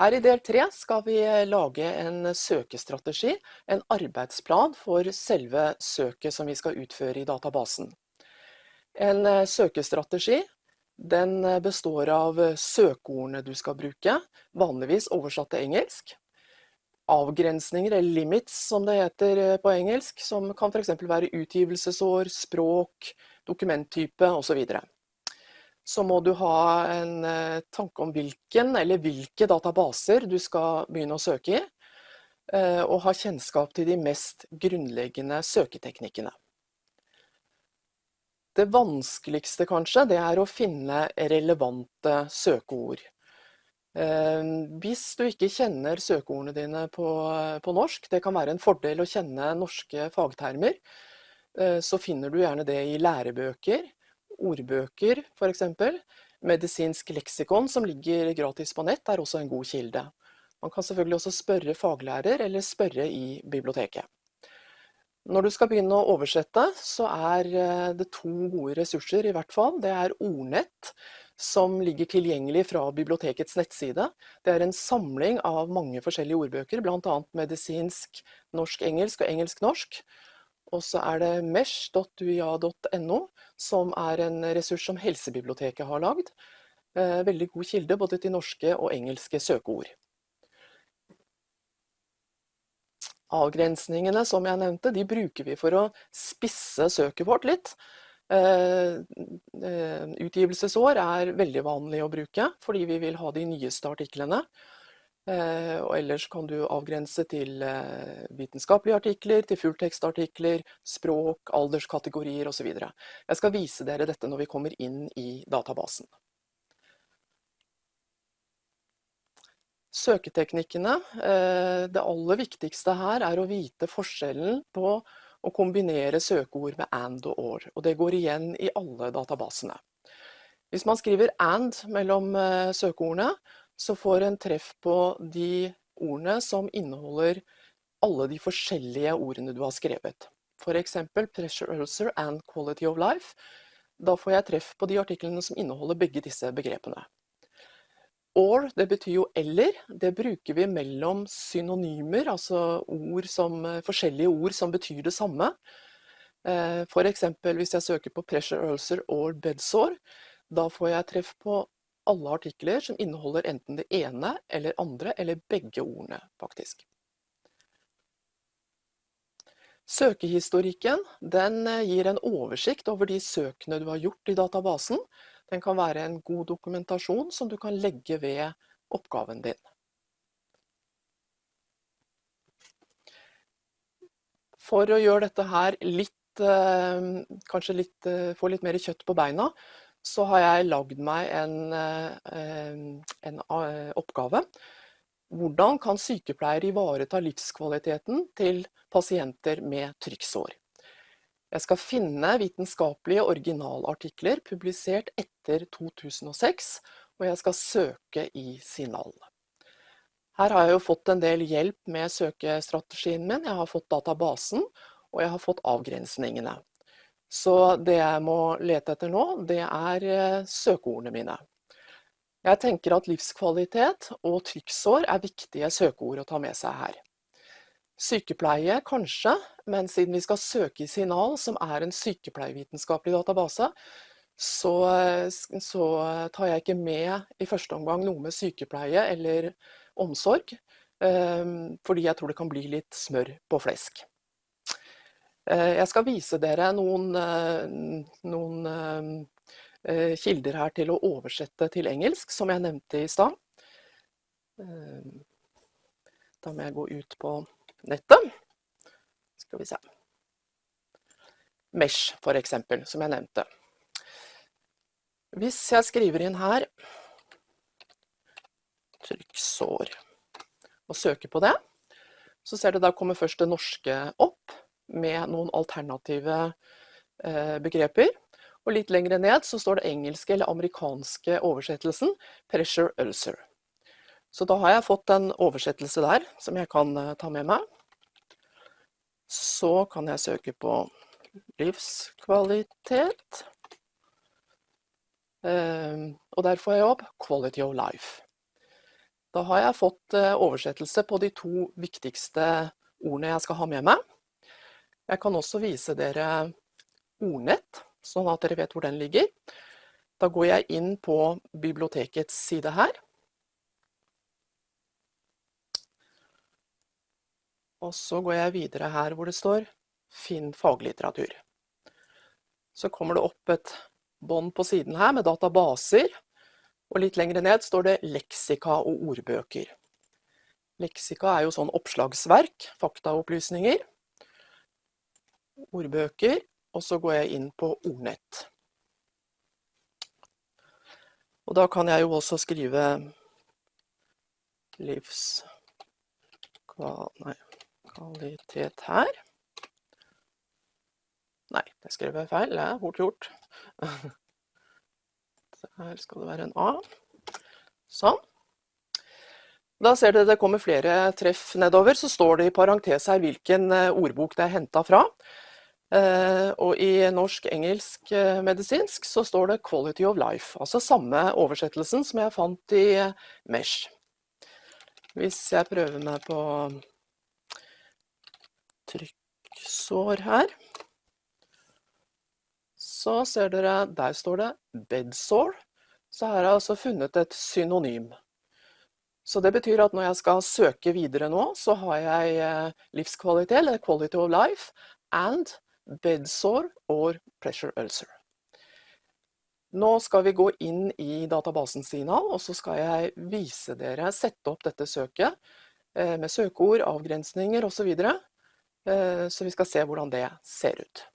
Her i del tre skal vi lage en søkestrategi, en arbeidsplan for selve søket som vi skal utføre i databasen. En eh, søkestrategi den består av søkeordene du skal bruke, vanligvis oversatt til engelsk. Avgrensninger, eller limits som det heter eh, på engelsk, som kan f.eks. være utgivelsesår, språk, dokumenttype osv så må du ha en eh, tanke om hvilken eller hvilke databaser du skal begynne å søke i, eh, og ha kjennskap til de mest grunnleggende søketeknikkene. Det vanskeligste kanskje, det er å finne relevante søkeord. Eh, hvis du ikke kjenner søkeordene dine på, på norsk, det kan være en fordel å kjenne norske fagtermer, så finner du gjerne det i lærebøker, ordbøker f.eks. Medisinsk leksikon som ligger gratis på nett er også en god kilde. Man kan selvfølgelig også spørre faglærer eller spørre i biblioteket. Når du skal begynne å oversette, så er eh, det to gode ressurser i hvert fall. Det er Ordnett, som ligger tilgjengelig fra bibliotekets nettside. Det er en samling av mange forskjellige ordbøker, bl.a. medisinsk norsk-engelsk og engelsk-norsk. Og så er det mesh.uia.no, som er en ressurs som Helsebiblioteket har lagd. Eh, veldig god kilde både til norske og engelske søkeord. Avgrensningene som jeg nevnte, de bruker vi for å spisse søket vårt litt. Eh, eh, utgivelsesår er veldig vanlig å bruke, fordi vi vil ha de nyeste artiklene. Eh, og ellers kan du avgrense til eh, vitenskapelige artikler, til fulltekstartikler, språk, alderskategorier osv. Jeg skal vise dere dette når vi kommer inn i databasen. Søketeknikkene. Eh, det aller viktigste her er å vite forskjellen på å kombinere søkeord med and og or. Og det går igjen i alle databasene. Hvis man skriver and mellom søkeordene, så får en treff på de ordene som inneholder alle de forskjellige ordene du har skrevet. F.eks. 'pressure ulcer and quality of life'. Da får jeg treff på de artiklene som inneholder begge disse begrepene. Or, det betyr jo eller. Det bruker vi mellom synonymer, altså ord som, forskjellige ord som betyr det samme. Eh, F.eks. hvis jeg søker på 'pressure ulcer or bedsore', da får jeg treff på alle artikler som inneholder enten det ene eller andre, eller begge ordene, faktisk. Søkehistorikken eh, gir en oversikt over de søkene du har gjort i databasen. Den kan være en god dokumentasjon som du kan legge ved oppgaven din. For å gjøre dette her litt, eh, kanskje litt, eh, få litt mer kjøtt på beina, så har jeg lagd meg en, eh, en, eh, oppgave. Hvordan kan sykepleiere ivareta livskvaliteten til pasienter med trykksår? Jeg skal finne vitenskapelige originalartikler publisert etter 2006, og jeg skal søke i Signal. Her har jeg jo fått en del hjelp med søkestrategien min. Jeg har fått databasen, og jeg har fått avgrensningene. Så det jeg må lete etter nå, det er eh, søkeordene mine. Jeg tenker at livskvalitet og trykksår er viktige søkeord å ta med seg her. Sykepleie kanskje, men siden vi skal søke i Signal, som er en sykepleievitenskapelig database, så, så, tar jeg ikke med i første omgang noe med sykepleie eller omsorg, eh, fordi jeg tror det kan bli litt smør på flesk. Eh, jeg skal vise dere noen, eh, noen eh, kilder her til å oversette til engelsk, som jeg nevnte i stad. Da må jeg gå ut på nettet. Skal vi se. Mesh, for eksempel, som jeg nevnte. Hvis jeg skriver inn her trykksår og søker på det, så ser du da kommer først det norske opp med noen alternative eh, begreper. Og litt lenger ned så står det engelske eller amerikanske oversettelsen 'pressure ulcer'. Så da har jeg fått en oversettelse der som jeg kan eh, ta med meg. Så kan jeg søke på livskvalitet. Eh, og der får jeg opp 'quality of life'. Da har jeg fått oversettelse på de to viktigste ordene jeg skal ha med meg. Jeg kan også vise dere ordnett, sånn at dere vet hvor den ligger. Da går jeg inn på bibliotekets side her. Og så går jeg videre her hvor det står 'Finn faglitteratur'. Så kommer det opp et bånd på siden her med databaser. Og litt lenger ned står det 'leksika og ordbøker'. Leksika er jo sånn oppslagsverk, faktaopplysninger. Ordbøker. Og så går jeg inn på ordnett. Og da kan jeg jo også skrive livskvalitet her. Nei, det skrev jeg feil. Det er fort gjort. Her skal det være en A. Sånn. Da ser dere det kommer flere treff nedover. Så står det i parentes her hvilken eh, ordbok det er henta fra. Eh, og i norsk-engelsk eh, medisinsk så står det 'quality of life'. Altså samme oversettelsen som jeg fant i Mesh. Hvis jeg prøver meg på trykksår her så ser dere, der står det 'bedsore'. Så her har jeg altså funnet et synonym. Så det betyr at når jeg skal søke videre nå, så har jeg eh, livskvalitet, eller 'quality of life', and bedsore or pressure ulcer. Nå skal vi gå inn i databasen Sinal, og så skal jeg vise dere, sette opp dette søket eh, med søkeord, avgrensninger osv. Så, videre. Eh, så vi skal se hvordan det ser ut.